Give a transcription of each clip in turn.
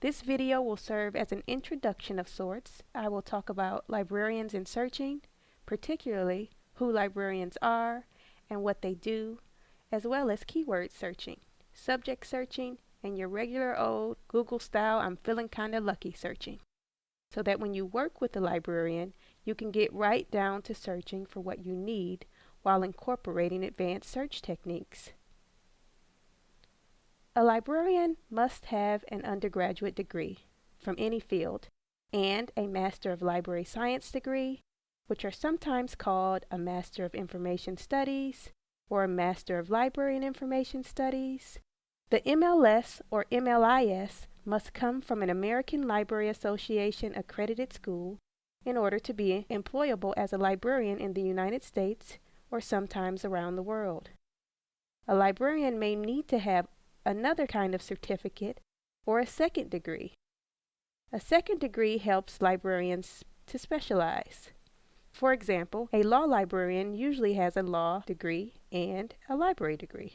This video will serve as an introduction of sorts. I will talk about librarians and searching, particularly who librarians are and what they do, as well as keyword searching, subject searching, and your regular old Google style I'm feeling kinda lucky searching. So that when you work with a librarian, you can get right down to searching for what you need while incorporating advanced search techniques. A librarian must have an undergraduate degree from any field and a Master of Library Science degree, which are sometimes called a Master of Information Studies or a Master of Library and Information Studies. The MLS or MLIS must come from an American Library Association accredited school in order to be employable as a librarian in the United States or sometimes around the world. A librarian may need to have another kind of certificate or a second degree. A second degree helps librarians to specialize. For example, a law librarian usually has a law degree and a library degree.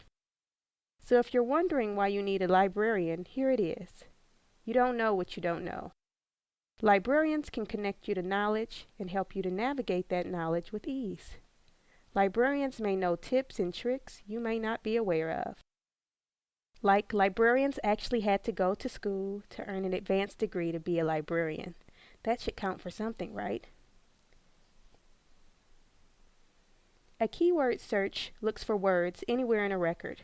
So if you're wondering why you need a librarian, here it is. You don't know what you don't know. Librarians can connect you to knowledge and help you to navigate that knowledge with ease. Librarians may know tips and tricks you may not be aware of. Like librarians actually had to go to school to earn an advanced degree to be a librarian. That should count for something, right? A keyword search looks for words anywhere in a record.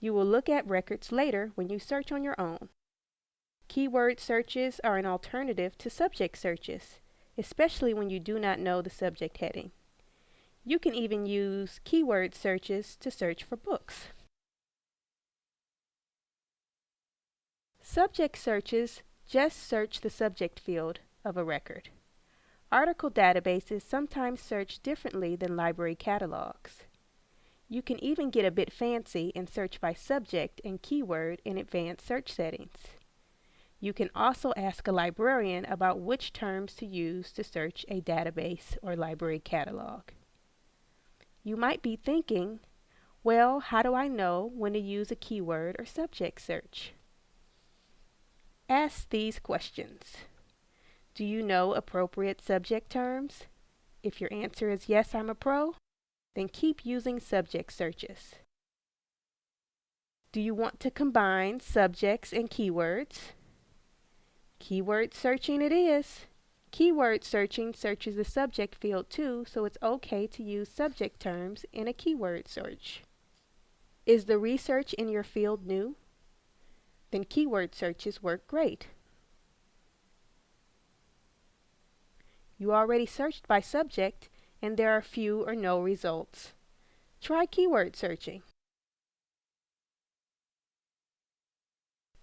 You will look at records later when you search on your own. Keyword searches are an alternative to subject searches, especially when you do not know the subject heading. You can even use keyword searches to search for books. Subject searches just search the subject field of a record. Article databases sometimes search differently than library catalogs. You can even get a bit fancy and search by subject and keyword in advanced search settings. You can also ask a librarian about which terms to use to search a database or library catalog. You might be thinking, well, how do I know when to use a keyword or subject search? Ask these questions. Do you know appropriate subject terms? If your answer is yes, I'm a pro, then keep using subject searches. Do you want to combine subjects and keywords? Keyword searching it is. Keyword searching searches the subject field too, so it's okay to use subject terms in a keyword search. Is the research in your field new? Then keyword searches work great. You already searched by subject and there are few or no results. Try keyword searching.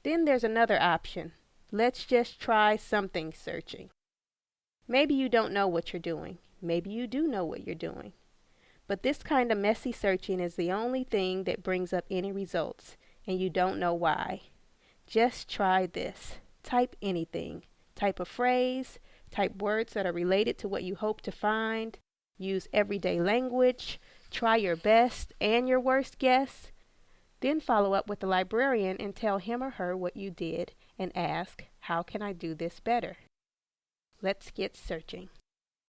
Then there's another option. Let's just try something searching. Maybe you don't know what you're doing. Maybe you do know what you're doing. But this kind of messy searching is the only thing that brings up any results, and you don't know why. Just try this. Type anything. Type a phrase, type words that are related to what you hope to find, use everyday language, try your best and your worst guess, then follow up with the librarian and tell him or her what you did and ask, how can I do this better? Let's get searching.